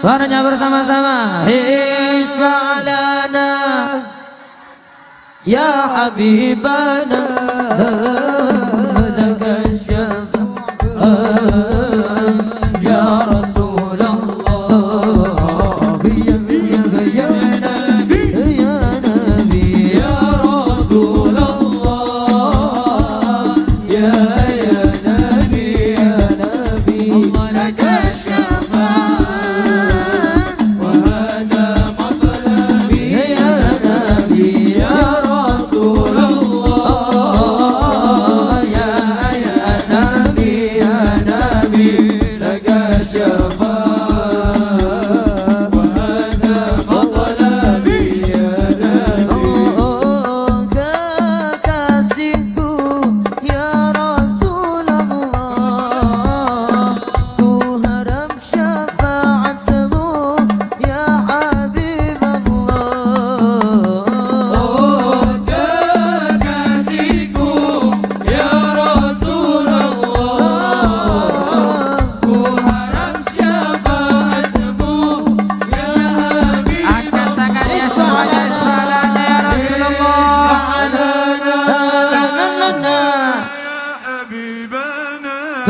Suaranya bersama-sama. Isfa'lana Ya Habibana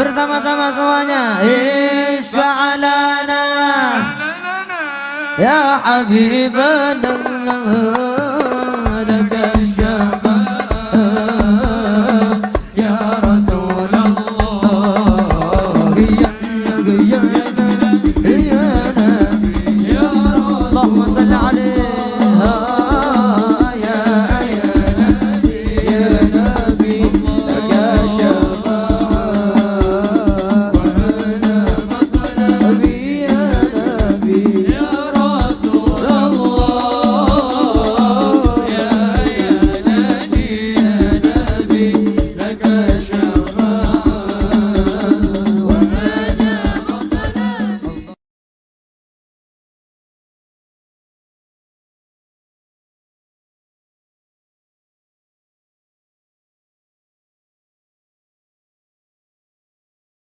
bersama-sama semuanya. Isfa'alana Ya Habibana